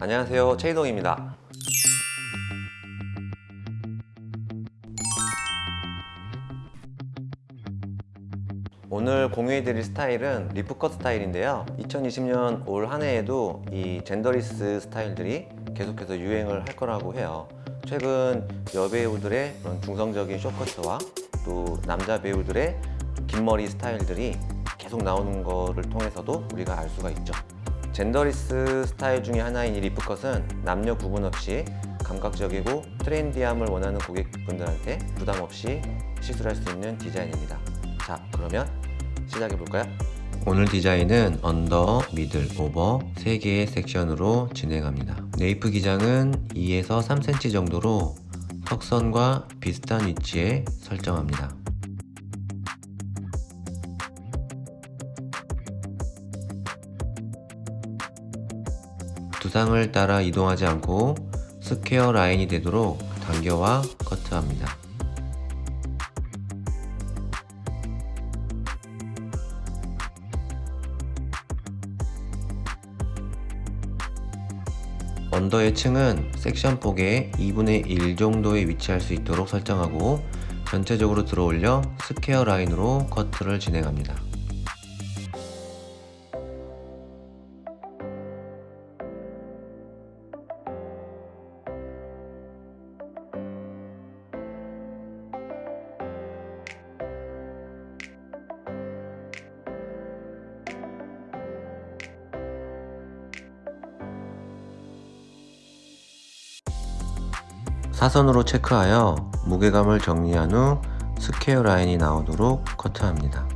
안녕하세요. 최이동입니다. 오늘 공유해드릴 스타일은 리프컷 스타일인데요. 2020년 올 한 해에도 이 젠더리스 스타일들이 계속해서 유행을 할 거라고 해요. 최근 여배우들의 그런 중성적인 쇼커트와 또 남자 배우들의 긴 머리 스타일들이 계속 나오는 거를 통해서도 우리가 알 수가 있죠 Genderless 스타일 중에 하나인 이 leaf cut은 남녀 구분 없이 감각적이고 트렌디함을 원하는 고객분들한테 부담 없이 시술할 수 있는 디자인입니다. 자 그러면 시작해 볼까요? 오늘 디자인은 under, middle, over 3개의 섹션으로 진행합니다. Nape 기장은 2에서 3cm 정도로 턱선과 비슷한 위치에 설정합니다 두상을 따라 이동하지 않고 square 라인이 되도록 당겨와 커트합니다. Under의 층은 섹션 폭의 2분의 1 정도에 위치할 수 있도록 설정하고 전체적으로 들어올려 square 라인으로 커트를 진행합니다. 사선으로 체크하여 무게감을 정리한 후 스퀘어 라인이 나오도록 커트합니다.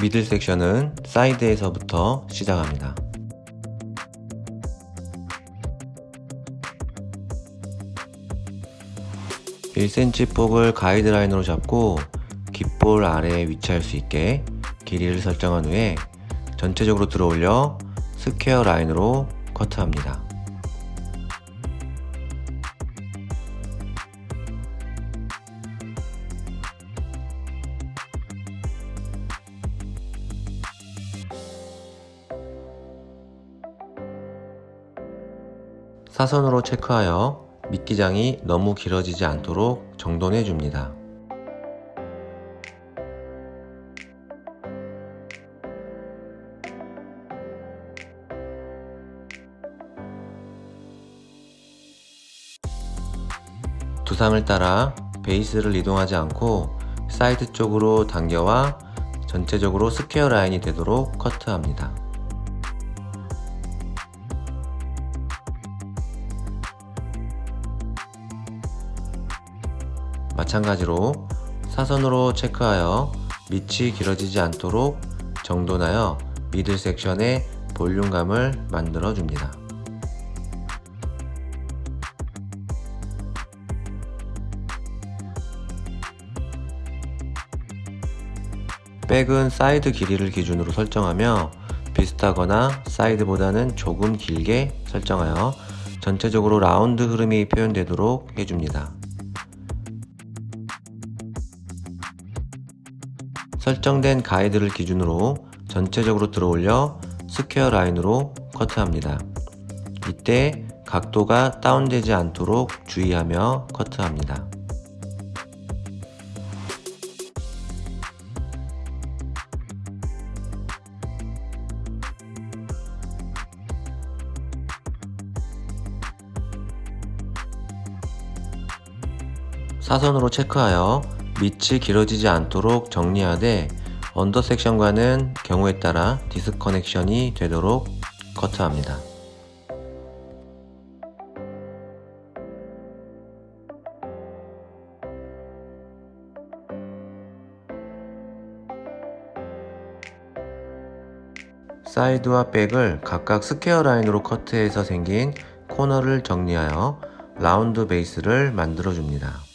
middle 섹션은 사이드에서부터 시작합니다. (1cm) 폭을 가이드라인으로 잡고 귓볼 아래에 위치할 수 있게 길이를 설정한 후에 전체적으로 들어올려 square 라인으로 커트합니다. 사선으로 체크하여 밑기장이 너무 길어지지 않도록 정돈해 줍니다. 두상을 따라 베이스를 이동하지 않고 사이드 쪽으로 당겨와 전체적으로 square 라인이 되도록 커트합니다. 마찬가지로 사선으로 체크하여 밑이 길어지지 않도록 정돈하여 middle 섹션의 볼륨감을 만들어 줍니다. 백은 사이드 길이를 기준으로 설정하며 비슷하거나 사이드보다는 조금 길게 설정하여 전체적으로 라운드 흐름이 표현되도록 해줍니다. 설정된 가이드를 기준으로 전체적으로 들어올려 square 라인으로 커트합니다. 이때 각도가 다운되지 않도록 주의하며 커트합니다. 사선으로 체크하여 밑이 길어지지 않도록 정리하되 under 섹션과는 경우에 따라 disconnection이 되도록 커트합니다. 사이드와 back을 각각 square 라인으로 커트해서 생긴 코너를 정리하여 라운드 베이스를 만들어 줍니다.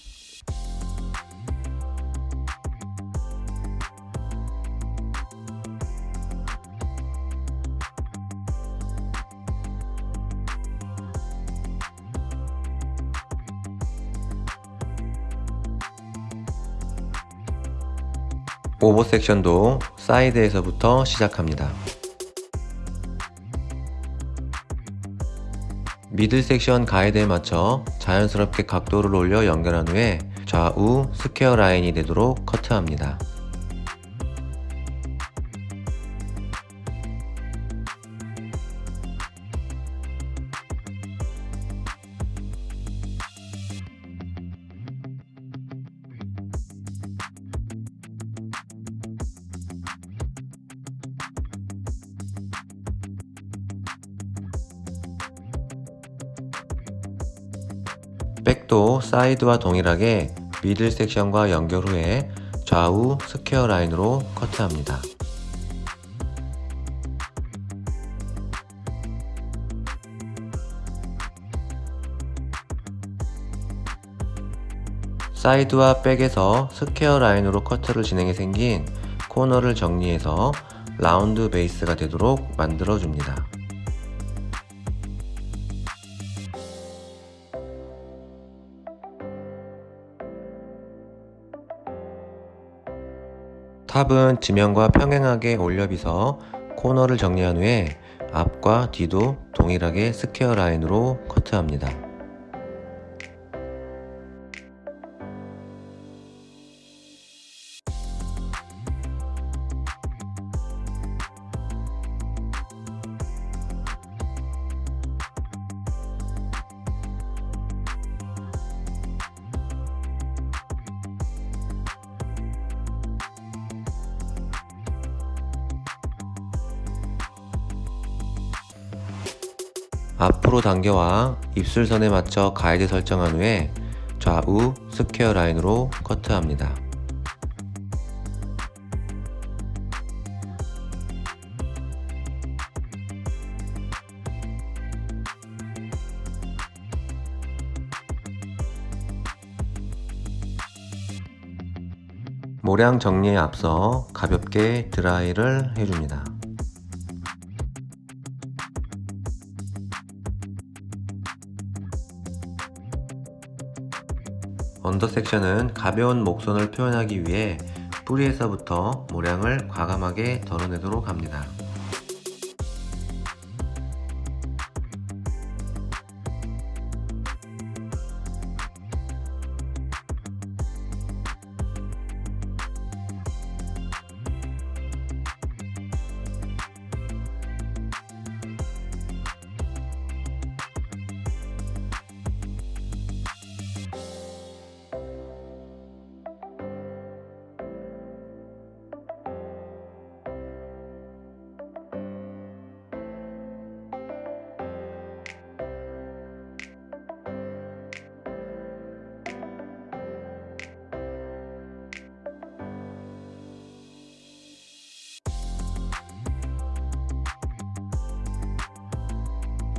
오버 섹션도 사이드에서부터 시작합니다. middle 섹션 가이드에 맞춰 자연스럽게 각도를 올려 연결한 후에 좌우 square 라인이 되도록 커트합니다. back도 사이드와 동일하게 middle 섹션과 연결 후에 좌우 square 라인으로 커트합니다. 사이드와 back에서 square 라인으로 커트를 진행해 생긴 코너를 정리해서 라운드 베이스가 되도록 만들어 줍니다. top은 지면과 평행하게 올려 빗어 코너를 정리한 후에 앞과 뒤도 동일하게 square 라인으로 커트합니다. 앞으로 당겨와 입술선에 맞춰 가이드 설정한 후에 좌우 square 라인으로 커트합니다. 모량 정리에 앞서 가볍게 드라이를 해줍니다. 언더 섹션은 가벼운 목선을 표현하기 위해 뿌리에서부터 모량을 과감하게 덜어내도록 합니다.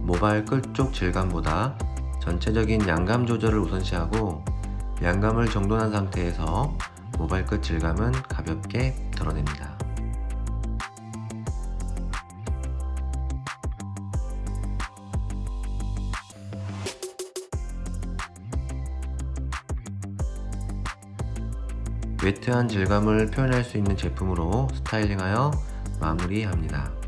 모발 끝 쪽 질감보다 전체적인 양감 조절을 우선시하고 양감을 정돈한 상태에서 모발 끝 질감은 가볍게 덜어냅니다. 웨트한 질감을 표현할 수 있는 제품으로 스타일링하여 마무리합니다.